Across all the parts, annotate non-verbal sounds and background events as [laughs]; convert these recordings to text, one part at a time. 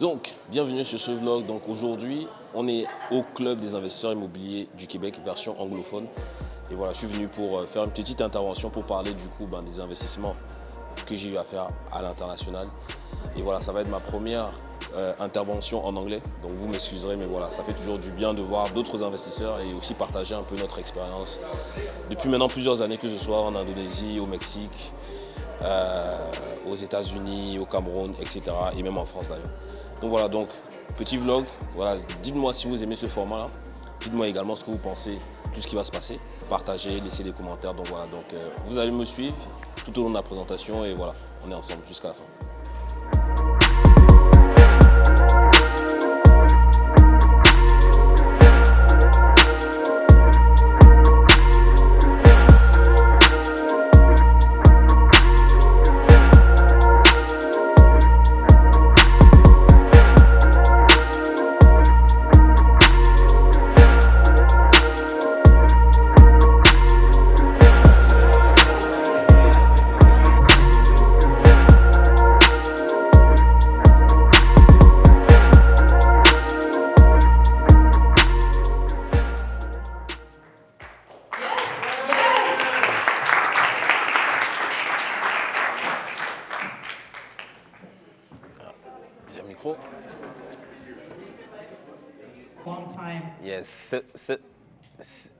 Donc, bienvenue sur ce vlog. Donc aujourd'hui, on est au club des investisseurs immobiliers du Québec, version anglophone. Et voilà, je suis venu pour euh, faire une petite intervention pour parler du coup ben, des investissements que j'ai eu à faire à l'international. Et voilà, ça va être ma première euh, intervention en anglais. Donc vous m'excuserez, mais voilà, ça fait toujours du bien de voir d'autres investisseurs et aussi partager un peu notre expérience. Depuis maintenant plusieurs années, que ce soit en Indonésie, au Mexique, euh, aux États-Unis, au Cameroun, etc. Et même en France d'ailleurs. Donc voilà, donc petit vlog. Voilà, dites-moi si vous aimez ce format-là. Dites-moi également ce que vous pensez, tout ce qui va se passer. Partagez, laissez des commentaires. Donc voilà, donc euh, vous allez me suivre tout au long de la présentation et voilà, on est ensemble jusqu'à la fin.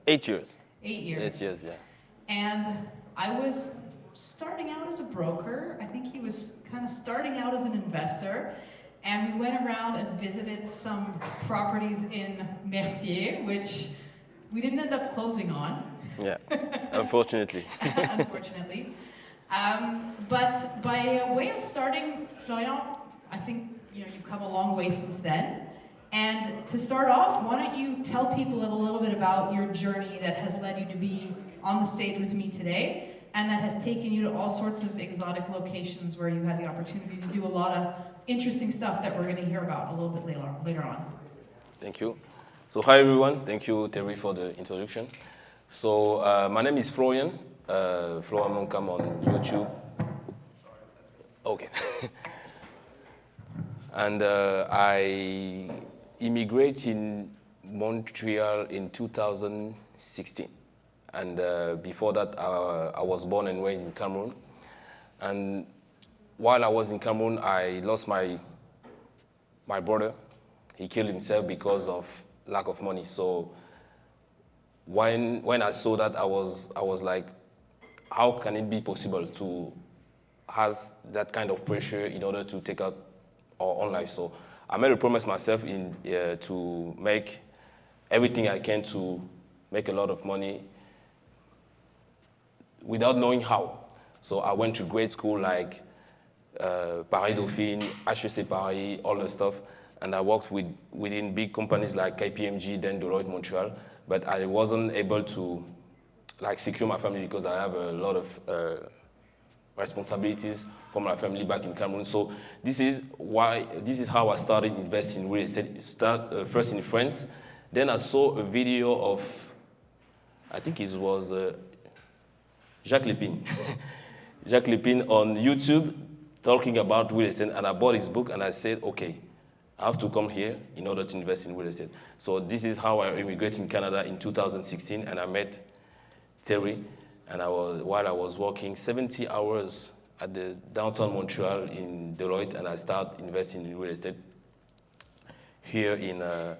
Eight years. Eight years. Eight years, yeah. And I was starting out as a broker. I think he was kind of starting out as an investor. And we went around and visited some properties in Mercier, which we didn't end up closing on. Yeah, [laughs] unfortunately. [laughs] unfortunately. Um, but by way of starting, Florian, I think you know you've come a long way since then. And to start off, why don't you tell people a little bit about your journey that has led you to be on the stage with me today and that has taken you to all sorts of exotic locations where you had the opportunity to do a lot of interesting stuff that we're going to hear about a little bit later, later on. Thank you. So hi everyone, thank you Terry for the introduction. So uh, my name is Florian, uh, Florian Moncam on YouTube. Okay. [laughs] and uh, I immigrated in Montreal in 2016. And uh, before that, uh, I was born and raised in Cameroon. And while I was in Cameroon, I lost my, my brother. He killed himself because of lack of money. So when, when I saw that, I was, I was like, how can it be possible to have that kind of pressure in order to take out our own life? So I made a promise myself in, uh, to make everything I can to make a lot of money without knowing how. So I went to grade school like uh, Paris Dauphine, HEC Paris, all the stuff. And I worked with, within big companies like KPMG, then Deloitte Montreal. But I wasn't able to like secure my family because I have a lot of uh, responsibilities for my family back in Cameroon. So this is why, this is how I started investing in real estate. Start uh, first in France, then I saw a video of, I think it was uh, Jacques Lepine. [laughs] Jacques Lepine on YouTube talking about real estate, and I bought his book and I said, okay, I have to come here in order to invest in real estate. So this is how I immigrated in Canada in 2016, and I met Terry, and I was, while I was working 70 hours at the downtown Montreal in Deloitte, and I started investing in real estate here in, uh,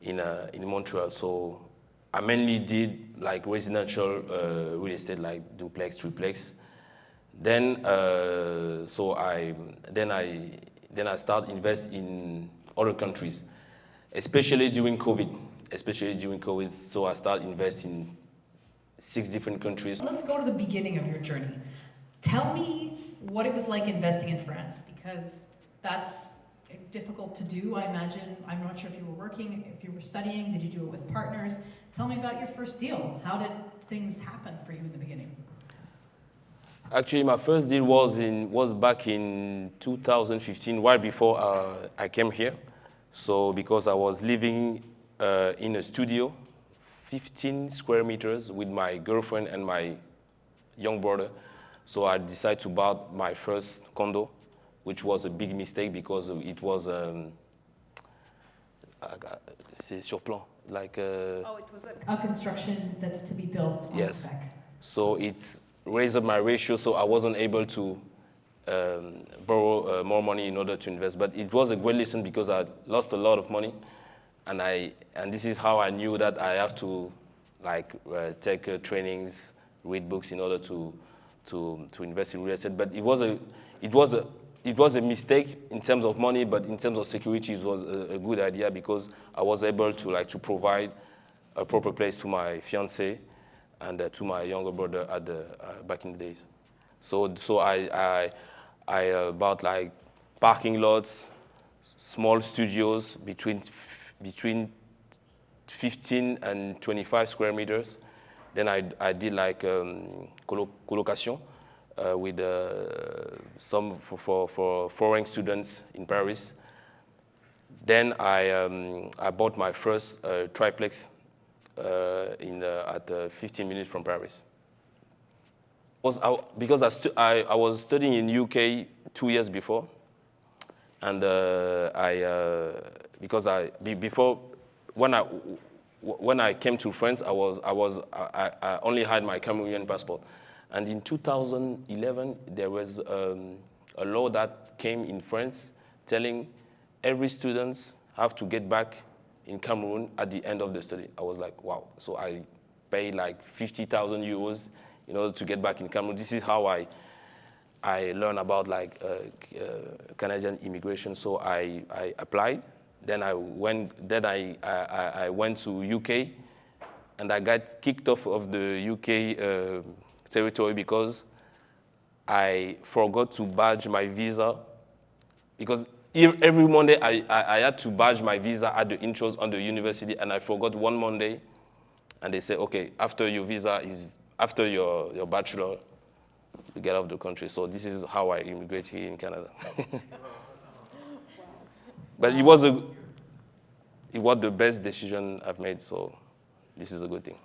in, uh, in Montreal. So I mainly did like residential uh, real estate, like duplex, triplex. Then, uh, so I, then I, then I started invest in other countries, especially during COVID, especially during COVID. So I started investing six different countries. Let's go to the beginning of your journey. Tell me what it was like investing in France, because that's difficult to do, I imagine. I'm not sure if you were working, if you were studying, did you do it with partners? Tell me about your first deal. How did things happen for you in the beginning? Actually, my first deal was in was back in 2015, right before uh, I came here. So because I was living uh, in a studio 15 square meters with my girlfriend and my young brother. So I decided to buy my first condo which was a big mistake because it was um, c'est sur plan, like. Uh, oh, it was a, a, construction that's to be built on yes. spec. So it's raised up my ratio, so I wasn't able to um, borrow uh, more money in order to invest. But it was a great lesson because I lost a lot of money, and I and this is how I knew that I have to like uh, take uh, trainings, read books in order to to to invest in real estate. But it was a it was a it was a mistake in terms of money, but in terms of security, it was a, a good idea because I was able to like to provide a proper place to my fiance and uh, to my younger brother at the uh, back in the days. So so I I I uh, bought like parking lots, small studios between between 15 and 25 square meters. Then I I did like um, colocation uh, with uh, some for, for, for, foreign students in Paris. Then I, um, I bought my first uh, triplex in at 15 minutes from Paris. Was I, because I, I, I, was studying in UK two years before, and uh, I uh, because I be, before when I when I came to France, I was I was I, I only had my Cameroonian passport, and in 2011, there was um, a law that came in France telling every student have to get back in Cameroon at the end of the study. I was like, wow. So I paid like 50,000 euros in order to get back in Cameroon. This is how I I learned about like uh, uh, Canadian immigration. So I, I applied. Then I went. Then I, I, I went to UK, and I got kicked off of the UK. Uh, territory because I forgot to badge my visa because every Monday I, I, I, had to badge my visa at the intros on the university and I forgot one Monday and they say, okay, after your visa is, after your, your bachelor, you get out of the country. So this is how I immigrate here in Canada. [laughs] but it was, a, it was the best decision I've made, so this is a good thing.